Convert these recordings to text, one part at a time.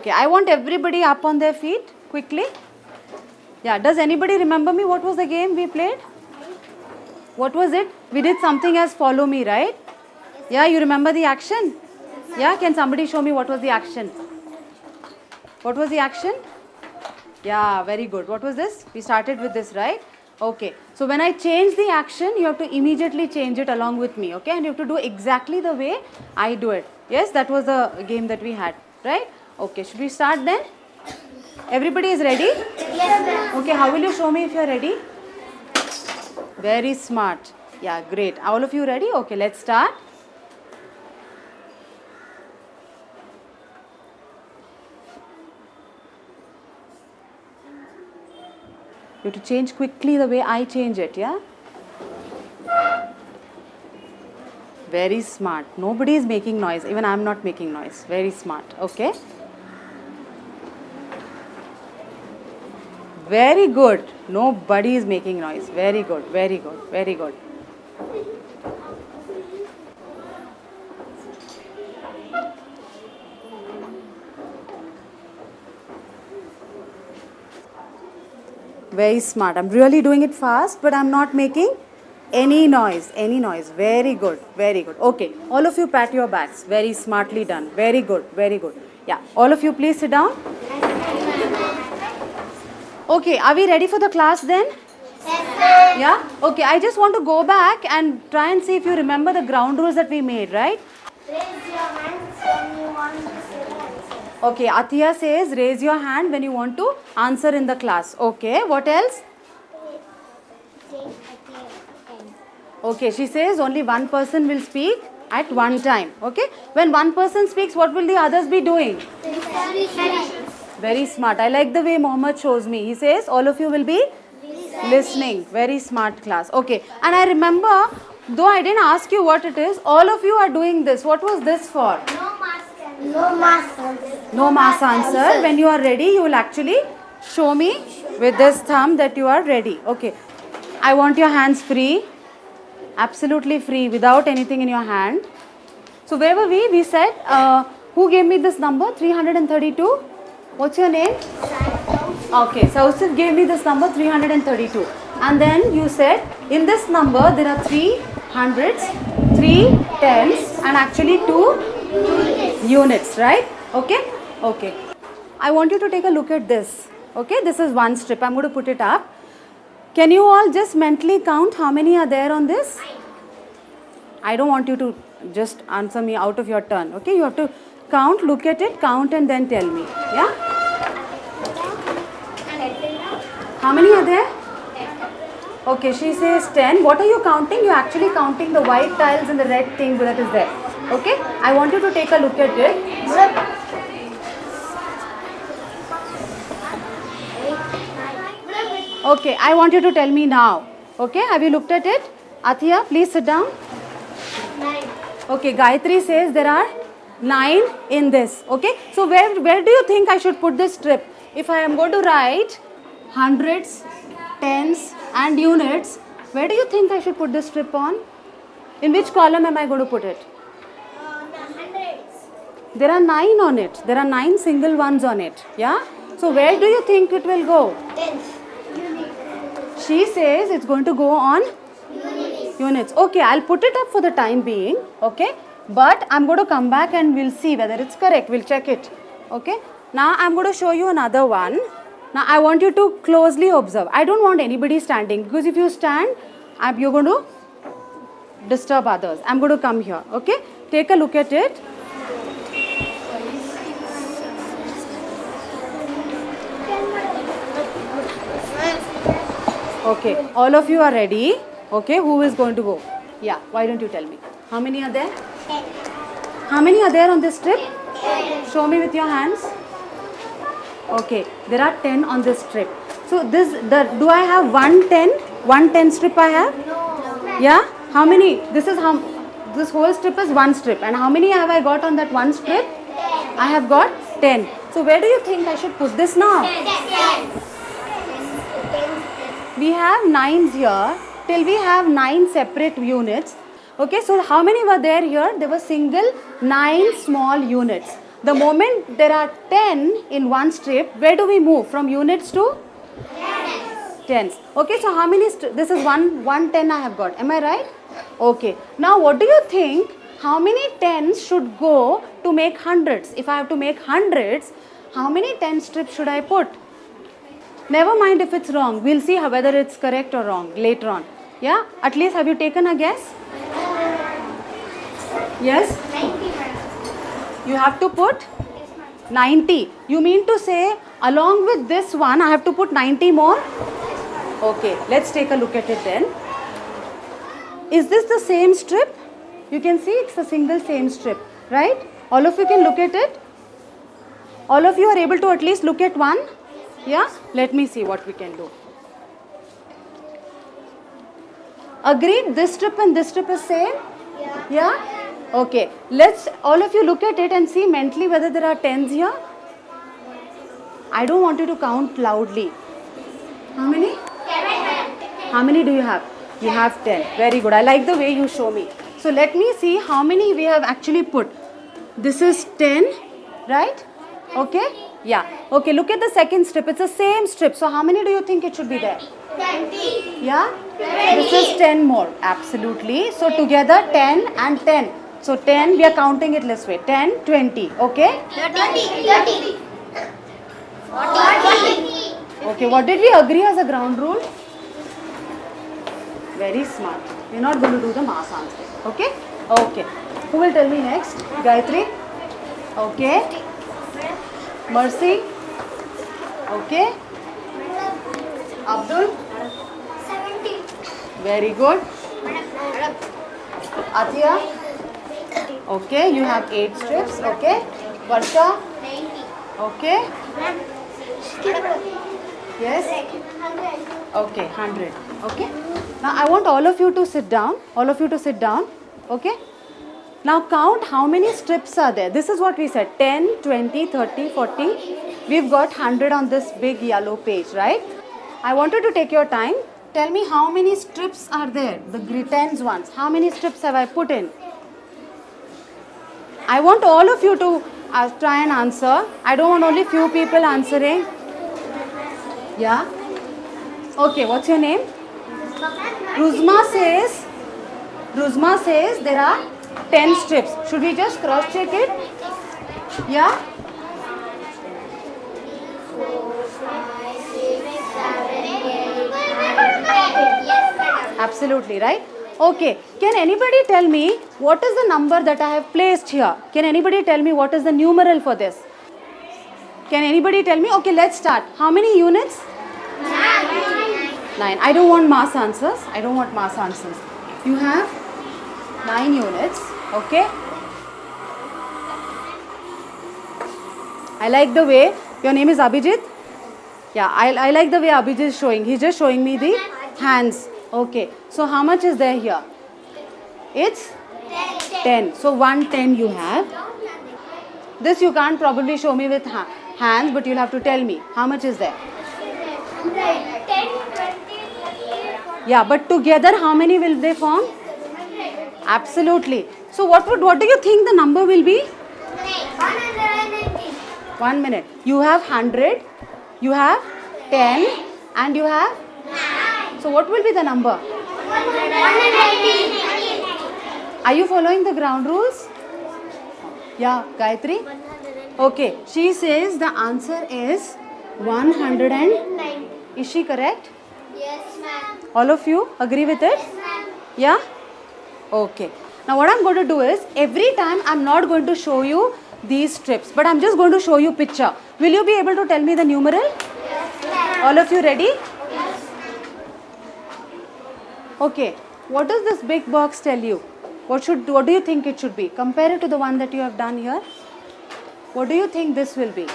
Okay, I want everybody up on their feet quickly. Yeah, does anybody remember me? What was the game we played? What was it? We did something as follow me, right? Yeah, you remember the action? Yeah, can somebody show me what was the action? What was the action? Yeah, very good. What was this? We started with this, right? Okay. So when I change the action, you have to immediately change it along with me, okay? And you have to do exactly the way I do it. Yes, that was the game that we had, right? Okay, should we start then? Everybody is ready? Okay, how will you show me if you are ready? Very smart. Yeah, great. All of you ready? Okay, let's start. You have to change quickly the way I change it, yeah? Very smart. Nobody is making noise. Even I am not making noise. Very smart. Okay. Very good. Nobody is making noise. Very good. Very good. Very good. Very smart. I'm really doing it fast, but I'm not making any noise. Any noise. Very good. Very good. Okay. All of you pat your backs. Very smartly done. Very good. Very good. Yeah. All of you please sit down. Okay. Are we ready for the class then? Yeah? Okay. I just want to go back and try and see if you remember the ground rules that we made, right? Raise your hands when you want to say answer. Okay. Athiya says raise your hand when you want to answer in the class. Okay. What else? Take a pen. Okay, she says only one person will speak at one time. Okay, when one person speaks, what will the others be doing? Very smart. I like the way Mohammed shows me. He says all of you will be listening. Very smart class. Okay, and I remember, though I didn't ask you what it is, all of you are doing this. What was this for? No mask. No mask. No mass answer. When you are ready, you will actually show me with this thumb that you are ready. Okay. I want your hands free. Absolutely free without anything in your hand. So where were we? We said, uh, who gave me this number? 332. What's your name? Okay, Sausif gave me this number 332. And then you said, in this number there are three hundreds, three tens, and actually two units, right? Okay? Okay. I want you to take a look at this. Okay, this is one strip. I'm going to put it up. Can you all just mentally count how many are there on this? I don't want you to just answer me out of your turn. Okay, you have to count, look at it, count, and then tell me. Yeah? How many are there? Okay, she says 10. What are you counting? You're actually counting the white tiles and the red thing that is there. Okay, I want you to take a look at it. Okay, I want you to tell me now. Okay, have you looked at it? Athiya, please sit down. Nine. Okay, Gayatri says there are nine in this. Okay, so where, where do you think I should put this strip? If I am going to write hundreds, tens, and units, where do you think I should put this strip on? In which column am I going to put it? Uh, the. There are nine on it. There are nine single ones on it. Yeah? So where do you think it will go? Tens. She says it's going to go on units. Okay, I'll put it up for the time being. Okay, but I'm going to come back and we'll see whether it's correct. We'll check it. Okay, now I'm going to show you another one. Now I want you to closely observe. I don't want anybody standing because if you stand, I'm, you're going to disturb others. I'm going to come here. Okay, take a look at it. Okay, all of you are ready. Okay, who is going to go? Yeah, why don't you tell me? How many are there? Ten. How many are there on this strip? Show me with your hands. Okay, there are 10 on this strip. So this, the, do I have one 10? One 10 strip I have? No. Yeah? How many? This is how, this whole strip is one strip. And how many have I got on that one strip? I have got 10. So where do you think I should put this now? Ten. We have nines here till we have nine separate units okay so how many were there here there were single nine small units The moment there are 10 in one strip, where do we move? From units to? Tens. Okay, so how many? This is one, one ten I have got. Am I right? Okay. Now, what do you think? How many tens should go to make hundreds? If I have to make hundreds, how many ten strips should I put? Never mind if it's wrong. We'll see how, whether it's correct or wrong later on. Yeah? At least have you taken a guess? Yes? 90. You have to put 90. You mean to say, along with this one, I have to put 90 more? Okay, let's take a look at it then. Is this the same strip? You can see it's a single same strip, right? All of you can look at it? All of you are able to at least look at one? Yeah? Let me see what we can do. Agreed, this strip and this strip is same? Yeah. Yeah? Okay. Let's all of you look at it and see mentally whether there are tens here. I don't want you to count loudly. How many? How many do you have? You have 10. Very good. I like the way you show me. So let me see how many we have actually put. This is 10, right? Okay? Yeah. Okay, look at the second strip. It's the same strip. So how many do you think it should be there? 20. Yeah? This is 10 more. Absolutely. So together 10 and 10. So 10, we are counting it this way. 10, 20. Okay? 30. 30. 40. Okay, what did we agree as a ground rule? Very smart. We're not going to do the mass answer. Okay? Okay. Who will tell me next? Gayatri? Okay. Mercy? Okay. Abdul? 70. Very good. Atiya? Okay, you have 8 strips. Okay. Varsha? 90. Okay. Yes? Okay, 100. Okay. Now I want all of you to sit down. All of you to sit down. Okay. Now count how many strips are there. This is what we said 10, 20, 30, 40. We've got 100 on this big yellow page, right? I wanted to take your time. Tell me how many strips are there, the gri- tens ones. How many strips have I put in? I want all of you to uh, try and answer. I don't want only few people answering. Yeah? Okay, what's your name? Ruzma says, Ruzma says there are 10 strips. Should we just cross check it? Yeah? Absolutely, right? Okay, can anybody tell me what is the number that I have placed here? Can anybody tell me what is the numeral for this? Can anybody tell me? Okay, let's start. How many units? Nine. Nine. I don't want mass answers. I don't want mass answers. You have nine units. Okay. I like the way your name is Abhijit. Yeah, I, I like the way Abhijit is showing. He's just showing me the hands. Okay. So how much is there here? It's 10. So 110 you have. This you can't probably show me with ha- hands, but you'll have to tell me how much is there. 10, 20, 30, Yeah, but together how many will they form? 100. Absolutely. So what would what do you think the number will be? 190. One minute. You have 100, you have 10, and you have. 9. So what will be the number? 190. Are you following the ground rules? Yeah, Gayatri? Okay, she says the answer is 100 and. 90. Is she correct? Yes, ma'am. All of you agree with it? Ma'am. Yeah? Okay. Now what I'm going to do is every time I'm not going to show you these strips but I'm just going to show you picture. Will you be able to tell me the numeral? Yes. All of you ready? Yes. Okay. What does this big box tell you? What should what do you think it should be? Compare it to the one that you have done here. What do you think this will be?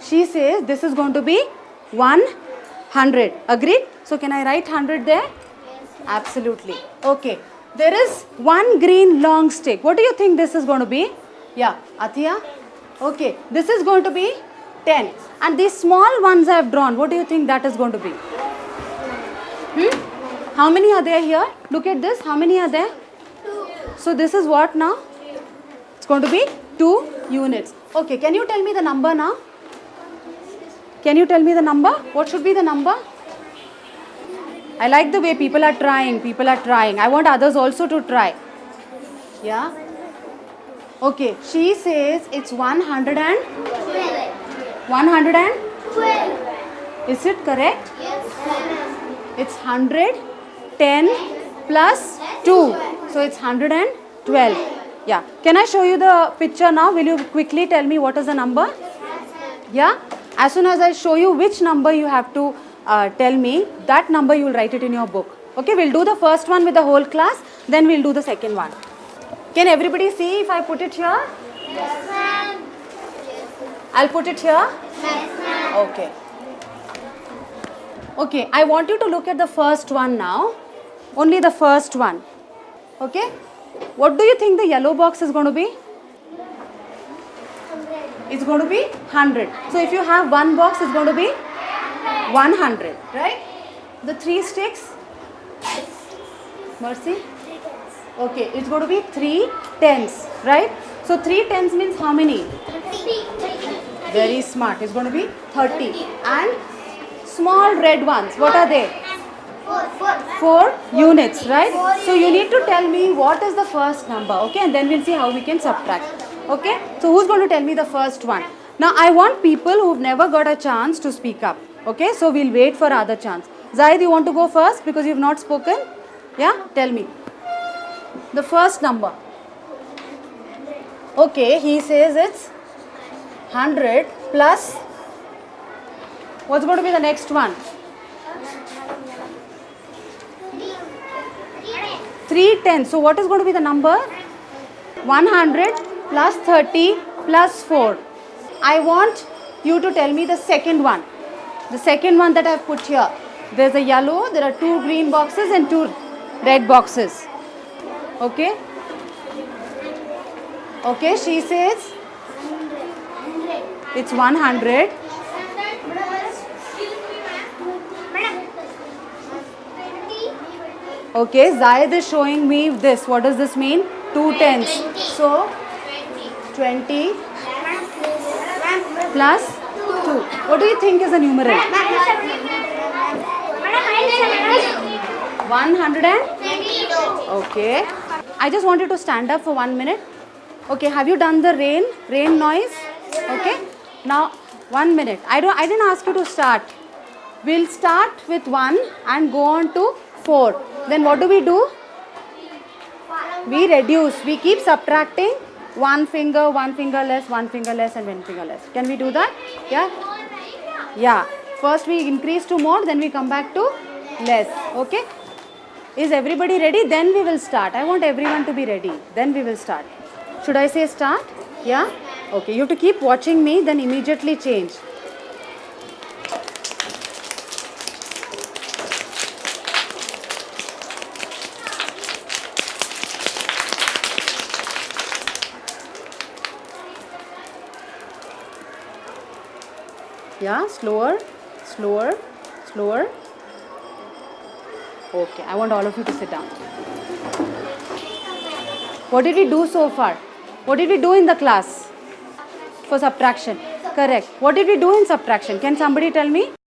She says this is going to be 100. Agreed? So can I write 100 there? Absolutely. Okay. There is one green long stick. What do you think this is going to be? Yeah. Athiya? Okay. This is going to be 10. And these small ones I have drawn, what do you think that is going to be? Hmm? How many are there here? Look at this. How many are there? So this is what now? It's going to be 2 units. Okay, can you tell me the number now? Can you tell me the number? What should be the number? I like the way people are trying. People are trying. I want others also to try. Yeah? Okay, she says it's 100 and 100 and is it correct? Yes. It's 100, 10 plus 2. So it's 112. Yeah. Can I show you the picture now? Will you quickly tell me what is the number? Yeah. As soon as I show you which number you have to uh, tell me, that number you will write it in your book. Okay, we'll do the first one with the whole class, then we'll do the second one. Can everybody see if I put it here? Yes, ma'am. I'll put it here. Yes, ma'am. Okay. Okay, I want you to look at the first one now. Only the first one. Okay? What do you think the yellow box is going to be? It's going to be 100. So if you have one box, it's going to be 100. Right? The three sticks? Mercy? Okay, it's going to be three tens. Right? So three tens means how many? 30. Very smart. It's going to be 30. And small red ones, what are they? Four, four. 4 units, right? So you need to tell me what is the first number, okay? And then we'll see how we can subtract. Okay? So who's going to tell me the first one? Now I want people who've never got a chance to speak up. Okay? So we'll wait for other chance. Zaid, you want to go first because you've not spoken? Yeah? Tell me. The first number. Okay, he says it's 100 plus what's going to be the next one? 310. So what is going to be the number? 100 plus 30 plus 4. I want you to tell me the second one. The second one that I have put here. There's a yellow, there are two green boxes and two red boxes. Okay? Okay, she says it's 100. Okay, Zayed is showing me this. What does this mean? Two tens. So 20 plus 2. What do you think is the numeral? 100 and? Okay. I just want you to stand up for one minute. Okay, have you done the rain? Rain noise? Okay. Now, one minute. I don't. I didn't ask you to start. We'll start with 1 and go on to 4. Then what do we do? We reduce. We keep subtracting one finger, one finger less, one finger less and one finger less. Can we do that? Yeah? Yeah. First we increase to more, then we come back to less. Okay? Is everybody ready? Then we will start. I want everyone to be ready. Then we will start. Should I say start? Yeah? Okay. You have to keep watching me, then immediately change. Yeah, slower, slower, slower. Okay, I want all of you to sit down. What did we do so far? What did we do in the class for subtraction? Correct. What did we do in subtraction? Can somebody tell me?